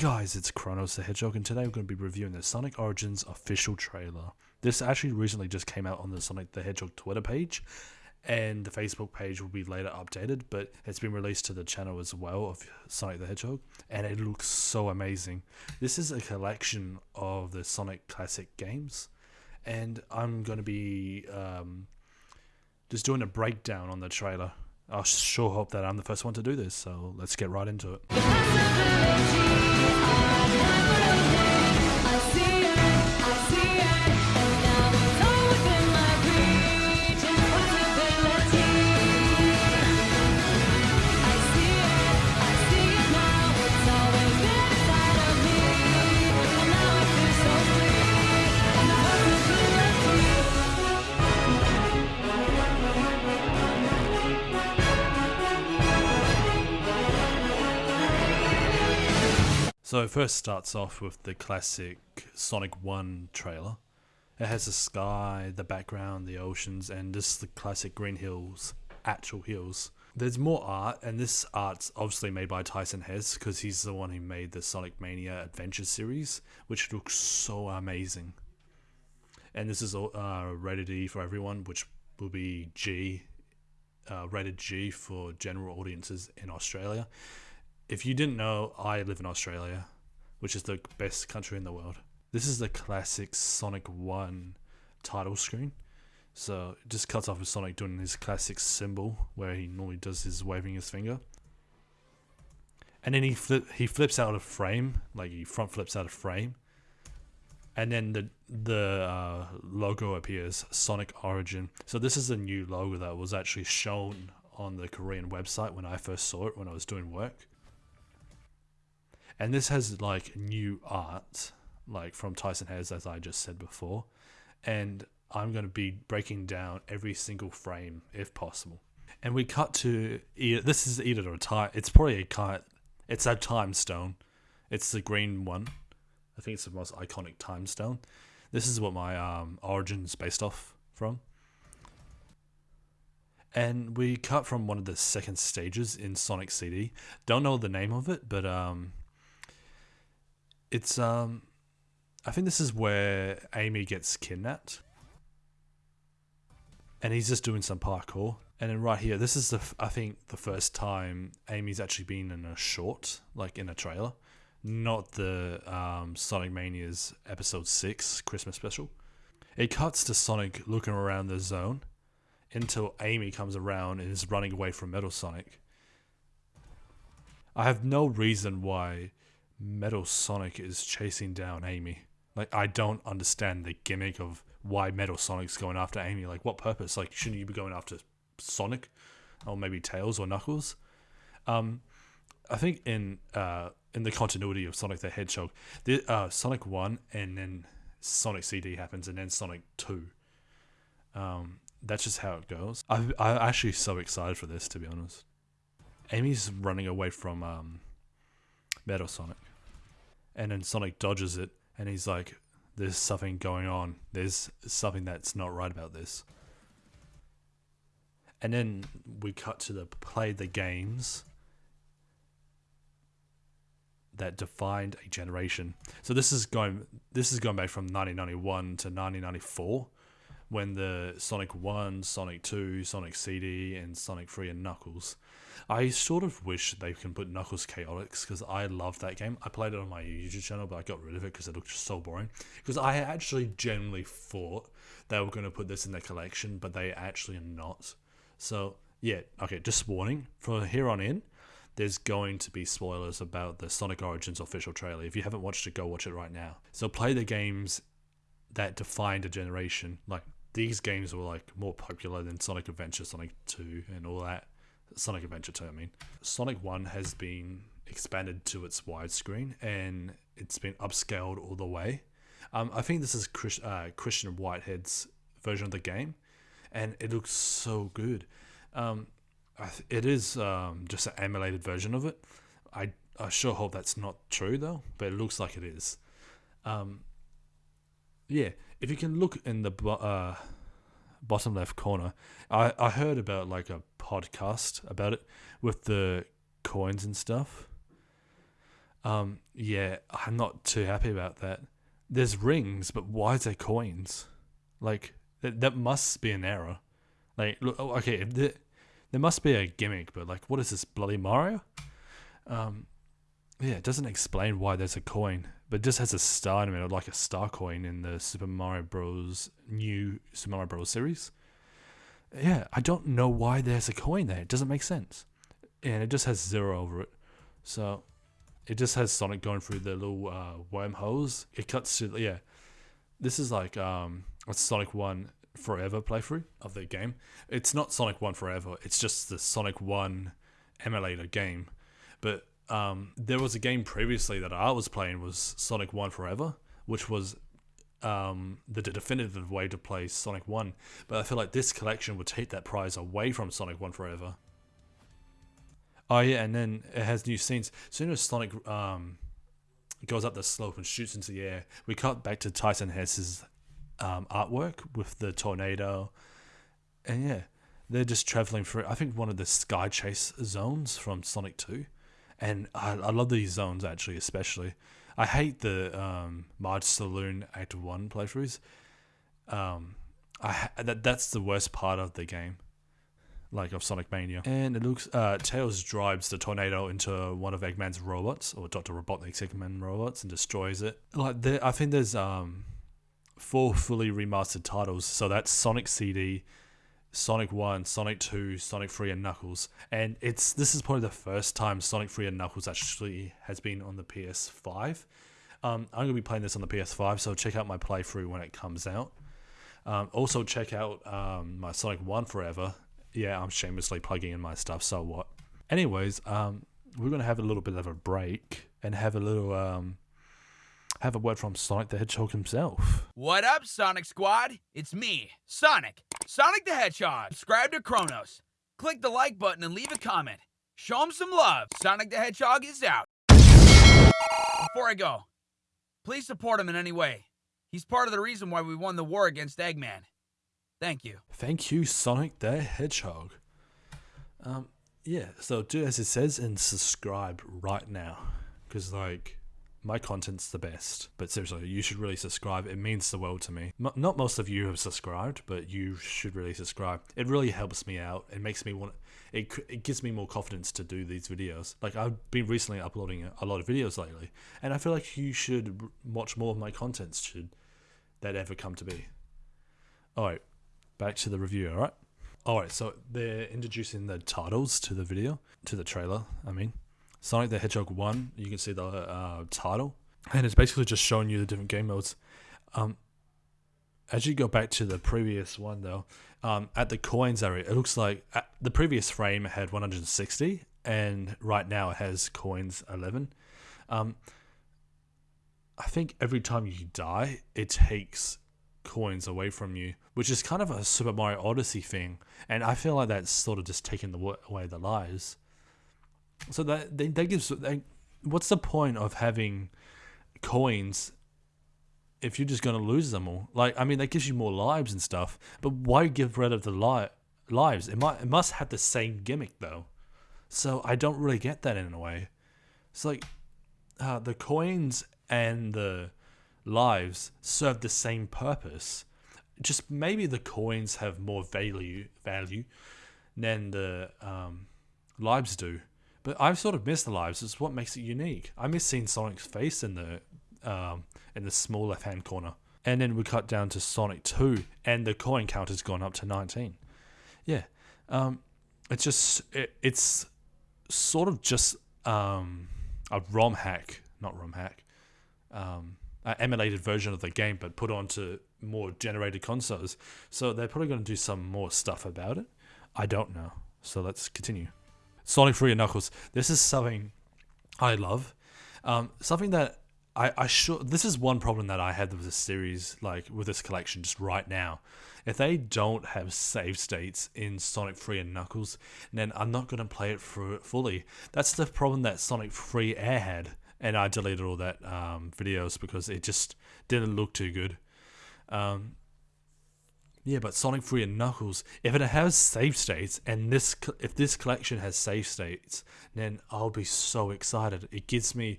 guys, it's Kronos the Hedgehog, and today we're going to be reviewing the Sonic Origins official trailer. This actually recently just came out on the Sonic the Hedgehog Twitter page, and the Facebook page will be later updated, but it's been released to the channel as well of Sonic the Hedgehog, and it looks so amazing. This is a collection of the Sonic classic games, and I'm going to be um, just doing a breakdown on the trailer. I sure hope that I'm the first one to do this, so let's get right into it. So it first starts off with the classic Sonic 1 trailer. It has the sky, the background, the oceans, and just the classic green hills, actual hills. There's more art, and this art's obviously made by Tyson Hesse because he's the one who made the Sonic Mania Adventure series, which looks so amazing. And this is uh, rated E for everyone, which will be G, uh, rated G for general audiences in Australia if you didn't know, I live in Australia, which is the best country in the world. This is the classic Sonic 1 title screen. So it just cuts off with Sonic doing his classic symbol where he normally does his waving his finger. And then he flip he flips out of frame, like he front flips out of frame. And then the the uh, logo appears, Sonic Origin. So this is a new logo that was actually shown on the Korean website when I first saw it when I was doing work and this has like new art like from Tyson Hesse as I just said before. And I'm going to be breaking down every single frame if possible. And we cut to this is either a time it's probably a kind it's a time stone. It's the green one. I think it's the most iconic time stone. This is what my um, origin is based off from. And we cut from one of the second stages in Sonic CD. Don't know the name of it, but um, it's um, I think this is where Amy gets kidnapped, and he's just doing some parkour. And then right here, this is the I think the first time Amy's actually been in a short, like in a trailer, not the um, Sonic Mania's episode six Christmas special. It cuts to Sonic looking around the zone until Amy comes around and is running away from Metal Sonic. I have no reason why Metal Sonic is chasing down Amy. Like I don't understand the gimmick of why Metal Sonic's going after Amy. Like what purpose? Like shouldn't you be going after Sonic, or maybe Tails or Knuckles? Um, I think in uh in the continuity of Sonic the Hedgehog, the uh Sonic One and then Sonic CD happens and then Sonic Two. Um, that's just how it goes. I I'm actually so excited for this to be honest. Amy's running away from um, Metal Sonic and then Sonic dodges it, and he's like, "There's something going on. There's something that's not right about this." And then we cut to the play the games that defined a generation. So this is going this is going back from 1991 to 1994 when the Sonic 1, Sonic 2, Sonic CD, and Sonic 3 and Knuckles. I sort of wish they can put Knuckles Chaotix because I love that game. I played it on my YouTube channel, but I got rid of it because it looked so boring. Because I actually genuinely thought they were going to put this in their collection, but they actually are not. So, yeah, okay, just warning. From here on in, there's going to be spoilers about the Sonic Origins official trailer. If you haven't watched it, go watch it right now. So play the games that defined a generation, like these games were like more popular than Sonic Adventure, Sonic 2, and all that. Sonic Adventure 2, I mean. Sonic 1 has been expanded to its widescreen and it's been upscaled all the way. Um, I think this is Chris, uh, Christian Whitehead's version of the game, and it looks so good. Um, it is um, just an emulated version of it. I, I sure hope that's not true though, but it looks like it is. Um, yeah, if you can look in the uh, bottom left corner, I, I heard about like a podcast about it with the coins and stuff. Um, yeah, I'm not too happy about that. There's rings, but why is there coins? Like that, that must be an error. Like, look, oh, okay, there, there must be a gimmick, but like, what is this bloody Mario? Um, yeah, it doesn't explain why there's a coin, but it just has a star in middle, like a star coin in the Super Mario Bros. new Super Mario Bros. series. Yeah, I don't know why there's a coin there. It doesn't make sense, and it just has zero over it. So it just has Sonic going through the little uh, wormholes. It cuts to yeah. This is like um, a Sonic One Forever playthrough of the game. It's not Sonic One Forever. It's just the Sonic One emulator game. But um, there was a game previously that I was playing was Sonic One Forever, which was um, the definitive way to play Sonic One. But I feel like this collection would take that prize away from Sonic One Forever. Oh yeah, and then it has new scenes. As soon as Sonic um, goes up the slope and shoots into the air, we cut back to Tyson Hesse's um, artwork with the tornado, and yeah, they're just traveling through. I think one of the sky chase zones from Sonic Two, and I, I love these zones actually, especially. I hate the um, Mirage Saloon Act One playthroughs. Um, I that that's the worst part of the game like of Sonic Mania. And it looks uh, Tails drives the tornado into one of Eggman's robots or Dr. Robotnik's Eggman robots and destroys it. Like there, I think there's um four fully remastered titles. So that's Sonic CD, Sonic 1, Sonic 2, Sonic 3 and Knuckles. And it's this is probably the first time Sonic 3 and Knuckles actually has been on the PS5. Um, I'm going to be playing this on the PS5, so check out my playthrough when it comes out. Um, also, check out um, my Sonic 1 Forever yeah, I'm shamelessly plugging in my stuff. So what? Anyways, um, we're gonna have a little bit of a break and have a little um, have a word from Sonic the Hedgehog himself. What up, Sonic Squad? It's me, Sonic, Sonic the Hedgehog. Subscribe to Kronos. Click the like button and leave a comment. Show him some love. Sonic the Hedgehog is out. Before I go, please support him in any way. He's part of the reason why we won the war against Eggman. Thank you. Thank you, Sonic the Hedgehog. Um, yeah, so do as it says and subscribe right now. Because, like, my content's the best. But seriously, you should really subscribe. It means the world to me. M- not most of you have subscribed, but you should really subscribe. It really helps me out. It makes me want. It it gives me more confidence to do these videos. Like I've been recently uploading a, a lot of videos lately, and I feel like you should watch more of my content. Should that ever come to be? All right back to the review, alright? Alright, so they're introducing the titles to the video, to the trailer, I mean. Sonic the Hedgehog 1, you can see the uh, title, and it's basically just showing you the different game modes. Um, as you go back to the previous one, though, um, at the coins area, it looks like the previous frame had 160, and right now it has coins 11. Um, I think every time you die, it takes coins away from you, which is kind of a Super Mario Odyssey thing, and I feel like that's sort of just taking the away the lives. So that that, gives what's the point of having coins if you're just gonna lose them all? Like, I mean, that gives you more lives and stuff, but why give rid of the li- lives? It might it must have the same gimmick though, so I don't really get that in a way. It's like uh, the coins and the lives serve the same purpose. Just maybe the coins have more value value than the um, lives do. But I've sort of missed the lives. It's what makes it unique. I miss seeing Sonic's face in the um, in the small left hand corner. And then we cut down to Sonic 2, and the coin count has gone up to 19. Yeah. Um, it's just, it, it's sort of just um, a ROM hack, not ROM hack, um, uh, emulated version of the game, but put onto more generated consoles. So they're probably going to do some more stuff about it. I don't know. So let's continue. Sonic 3 and Knuckles. This is something I love. Um, something that I, I sure this is one problem that I had with this series, like with this collection, just right now. If they don't have save states in Sonic 3 and Knuckles, then I'm not going to play it for fully. That's the problem that Sonic 3 Air had and I deleted all that um, videos because it just didn't look too good. Um, yeah, but Sonic 3 and Knuckles, if it has save states, and this if this collection has save states, then I'll be so excited. It gives me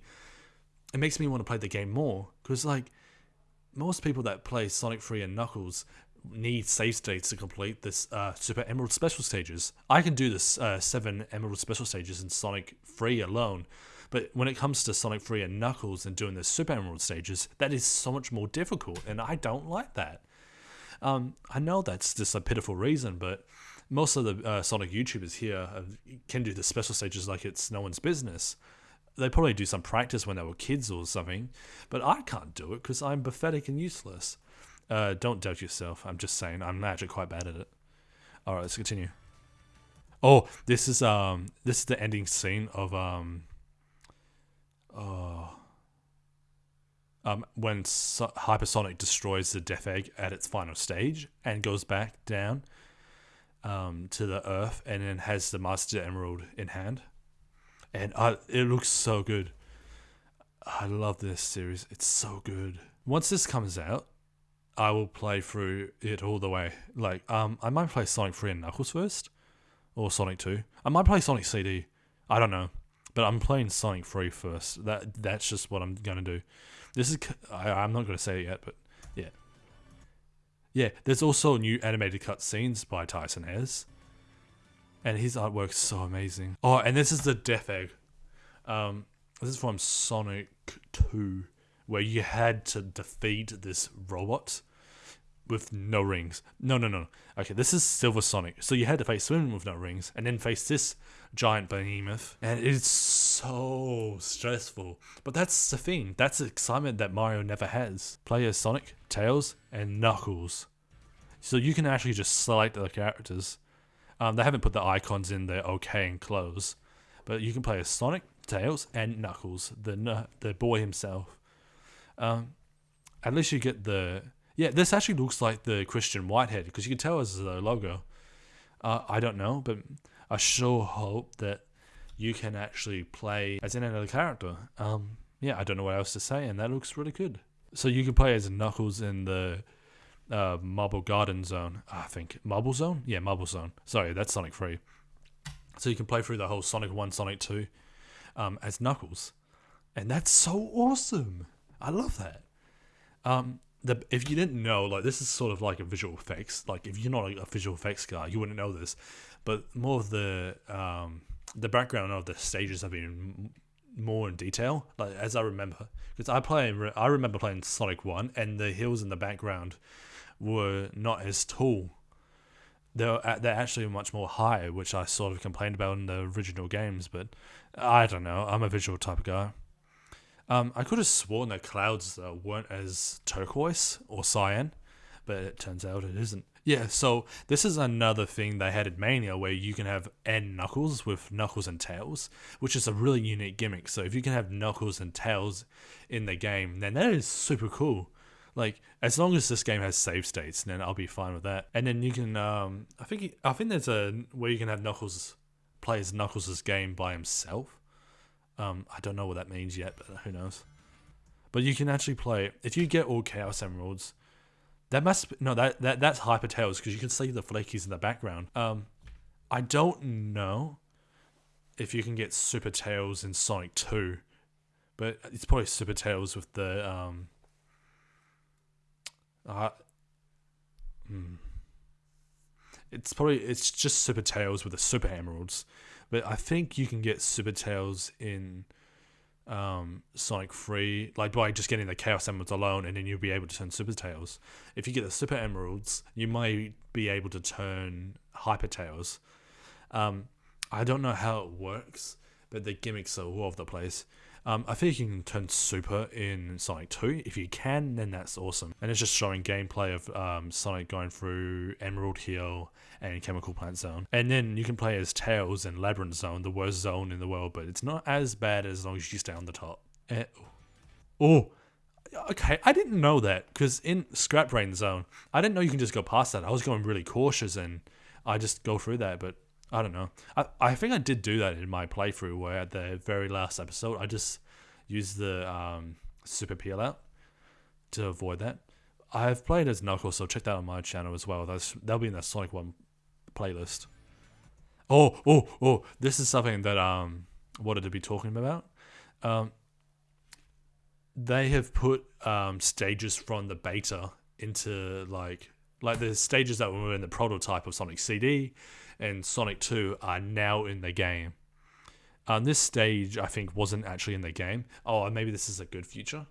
it makes me want to play the game more because like most people that play Sonic 3 and Knuckles need save states to complete this uh, Super Emerald Special stages. I can do this uh, seven Emerald Special stages in Sonic 3 alone, but when it comes to Sonic 3 and Knuckles and doing the Super Emerald stages, that is so much more difficult, and I don't like that. Um, I know that's just a pitiful reason, but most of the uh, Sonic YouTubers here can do the special stages like it's no one's business. They probably do some practice when they were kids or something, but I can't do it because I'm pathetic and useless. Uh, don't doubt yourself. I'm just saying I'm actually quite bad at it. All right, let's continue. Oh, this is um this is the ending scene of um oh um when so- Hypersonic destroys the Death Egg at its final stage and goes back down um to the Earth and then has the Master Emerald in hand, and I it looks so good. I love this series. It's so good. Once this comes out, I will play through it all the way. Like, um, I might play Sonic 3 and Knuckles first, or Sonic 2. I might play Sonic CD. I don't know, but I'm playing Sonic 3 first. That that's just what I'm gonna do. This is I, I'm not gonna say it yet, but yeah, yeah. There's also new animated cutscenes by Tyson Hesse, and his artwork's so amazing. Oh, and this is the Death Egg. Um, this is from Sonic 2 where you had to defeat this robot with no rings. No, no, no. Okay, this is Silver Sonic. So you had to face him with no rings, and then face this giant behemoth, and it's so stressful. But that's the thing. That's the excitement that Mario never has. Play as Sonic, Tails, and Knuckles. So you can actually just select the characters. Um, they haven't put the icons in there, okay and close, but you can play as Sonic, Tails, and Knuckles, the the boy himself. Um, at least you get the yeah. This actually looks like the Christian Whitehead because you can tell as the logo. Uh, I don't know, but I sure hope that you can actually play as in another character. Um, yeah, I don't know what else to say, and that looks really good. So you can play as Knuckles in the uh, Marble Garden Zone. I think Marble Zone. Yeah, Marble Zone. Sorry, that's Sonic Three. So you can play through the whole Sonic One, Sonic Two, um, as Knuckles, and that's so awesome. I love that. Um, the if you didn't know, like this is sort of like a visual effects. Like if you're not a, visual effects guy, you wouldn't know this. But more of the um, the background of the stages have been more in detail. Like as I remember, because I play, I remember playing Sonic One, and the hills in the background were not as tall. They're they're actually much more high, which I sort of complained about in the original games. But I don't know. I'm a visual type of guy. Um, I could have sworn that clouds uh, weren't as turquoise or cyan, but it turns out it isn't. Yeah, so this is another thing they had in Mania where you can have N Knuckles with Knuckles and Tails, which is a really unique gimmick. So if you can have Knuckles and Tails in the game, then that is super cool. Like as long as this game has save states, then I'll be fine with that. And then you can, um, I think, I think there's a where you can have Knuckles play as Knuckles' game by himself. Um, I don't know what that means yet, but who knows. But you can actually play if you get all Chaos Emeralds. That must be, no that, that that's Hyper Tails because you can see the flakies in the background. Um, I don't know if you can get Super Tails in Sonic Two, but it's probably Super Tails with the um. Uh, hmm. It's probably it's just Super Tails with the Super Emeralds. But I think you can get Super Tails in um, Sonic 3, like by just getting the Chaos Emeralds alone, and then you'll be able to turn Super Tails. If you get the Super Emeralds, you might be able to turn Hyper Tails. Um, I don't know how it works, but the gimmicks are all over the place. Um, I think you can turn super in Sonic 2. If you can, then that's awesome. And it's just showing gameplay of um, Sonic going through Emerald Hill and Chemical Plant Zone. And then you can play as Tails in Labyrinth Zone, the worst zone in the world, but it's not as bad as long as you stay on the top. Uh, oh, okay, I didn't know that because in Scrap Brain Zone, I didn't know you can just go past that. I was going really cautious and I just go through that, but I don't know. I, I think I did do that in my playthrough where at the very last episode I just used the um, super peel out to avoid that. I've played as Knuckles, so check that on my channel as well. That's that'll be in the Sonic One playlist. Oh, oh, oh! This is something that um wanted to be talking about. Um, they have put um, stages from the beta into like like the stages that were in the prototype of Sonic CD and Sonic 2 are now in the game. Um, this stage I think wasn't actually in the game. Oh, maybe this is a good future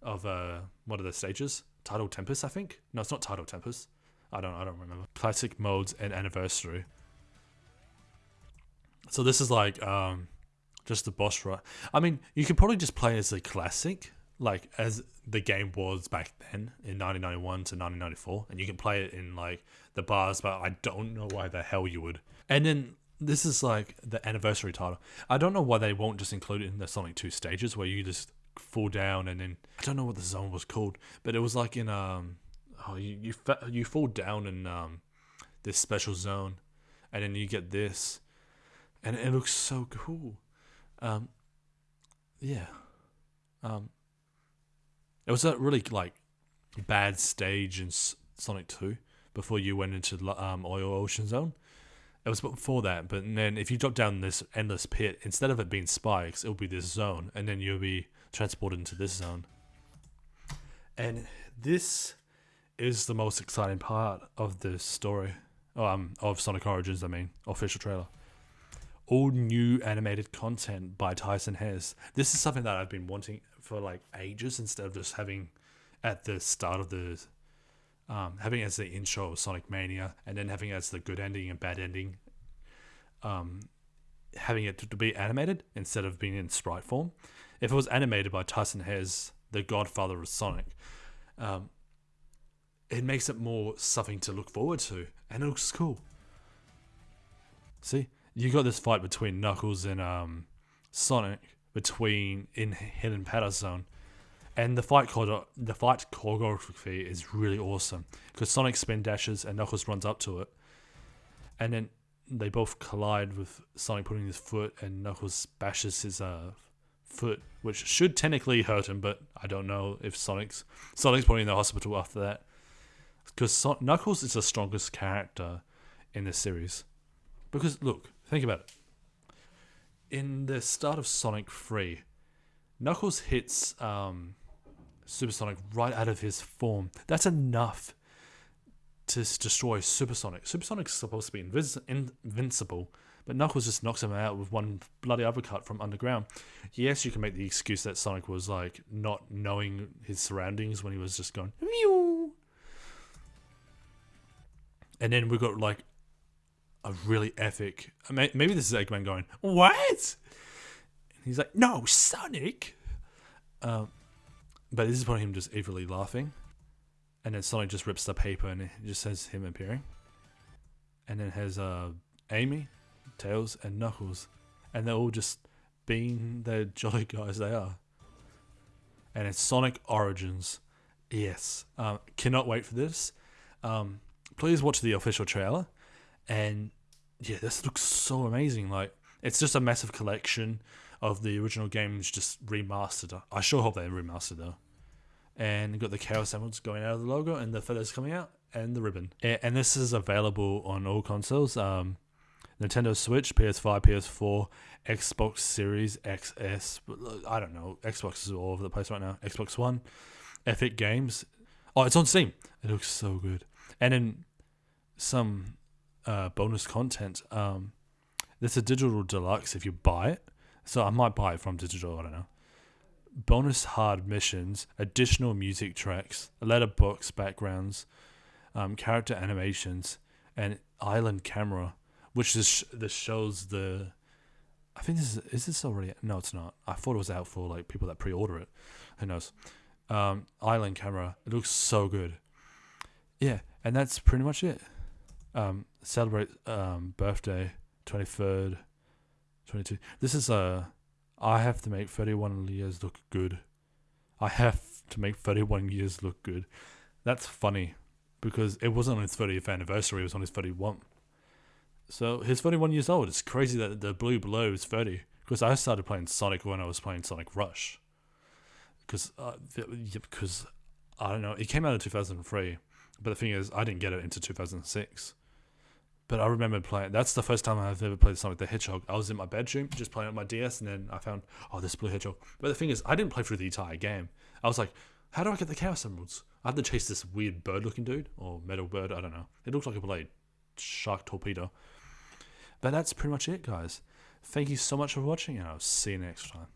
of uh, what are the stages? Tidal Tempest, I think. No, it's not Tidal Tempest. I don't. I don't remember. Classic modes and anniversary. So this is like um, just the boss rush. I mean, you could probably just play as a classic, like as the game was back then in 1991 to 1994, and you can play it in like the bars. But I don't know why the hell you would. And then this is like the anniversary title. I don't know why they won't just include it in the Sonic 2 stages where you just fall down and then I don't know what the zone was called, but it was like in um oh you you, fa- you fall down in um this special zone, and then you get this, and it looks so cool. Um, yeah, um, it was a really like bad stage in Sonic Two before you went into um Oil Ocean Zone. It was before that, but then if you drop down this endless pit, instead of it being spikes, it'll be this zone, and then you'll be transported into this zone. And this is the most exciting part of the story, um, of Sonic Origins. I mean, official trailer. All new animated content by Tyson Hesse. This is something that I've been wanting for like ages, instead of just having at the start of the um, having as the intro of Sonic Mania, and then having as the good ending and bad ending. Um, having it to be animated instead of being in sprite form. If it was animated by Tyson Hesse, the godfather of Sonic, um, it makes it more something to look forward to, and it looks cool. See, you got this fight between Knuckles and um, Sonic between in Hidden Zone, and the fight choreo- the fight choreography is really awesome because Sonic spin dashes and Knuckles runs up to it, and then they both collide with Sonic putting his foot and Knuckles bashes his uh, foot, which should technically hurt him, but I don't know if Sonic's Sonic's probably in the hospital after that because so- Knuckles is the strongest character in this series. Because look, think about it. In the start of Sonic 3, Knuckles hits um, Supersonic right out of his form. That's enough to destroy Supersonic. Supersonic's supposed to be invis- invincible, but Knuckles just knocks him out with one bloody uppercut from underground. Yes, you can make the excuse that Sonic was like not knowing his surroundings when he was just going. And then we got like a really epic. Maybe this is Eggman going, "What?" He's like, "No, Sonic." Um, but this is one of him just evilly laughing, and then Sonic just rips the paper and it just says him appearing, and then has uh Amy, Tails, and Knuckles, and they're all just being the jolly guys they are. And it's Sonic Origins. Yes, um, cannot wait for this. Um, please watch the official trailer, and yeah, this looks so amazing. Like it's just a massive collection of the original games just remastered. I sure hope they remastered though. And got the Chaos Emeralds going out of the logo, and the feathers coming out, and the ribbon. And this is available on all consoles. Um, Nintendo Switch, PS5, PS4, Xbox Series XS. I don't know. Xbox is all over the place right now. Xbox One, Epic Games. Oh, it's on Steam. It looks so good. And then some uh, bonus content. Um, there's a digital deluxe if you buy it. So I might buy it from digital. I don't know. Bonus hard missions, additional music tracks, letterbox backgrounds, um, character animations, and island camera, which is this shows the. I think this is is this already? No, it's not. I thought it was out for like people that pre-order it. Who knows? Um, island camera. It looks so good. Yeah, and that's pretty much it. Um, celebrate um, birthday, twenty third, twenty two. This is a. I have to make thirty one years look good. I have to make thirty one years look good. That's funny, because it wasn't on his thirtieth anniversary. It was on his thirty one. So he's 31 years old. It's crazy that the blue blur is 30. Because I started playing Sonic when I was playing Sonic Rush. Because uh, because I don't know, it came out in 2003. But the thing is, I didn't get it into 2006. But I remember playing. That's the first time I've ever played Sonic the Hedgehog. I was in my bedroom just playing on my DS, and then I found oh this blue hedgehog. But the thing is, I didn't play through the entire game. I was like, how do I get the Chaos Emeralds? I had to chase this weird bird-looking dude or metal bird. I don't know. It looks like a blade, shark torpedo. But that's pretty much it, guys. Thank you so much for watching, and I'll see you next time.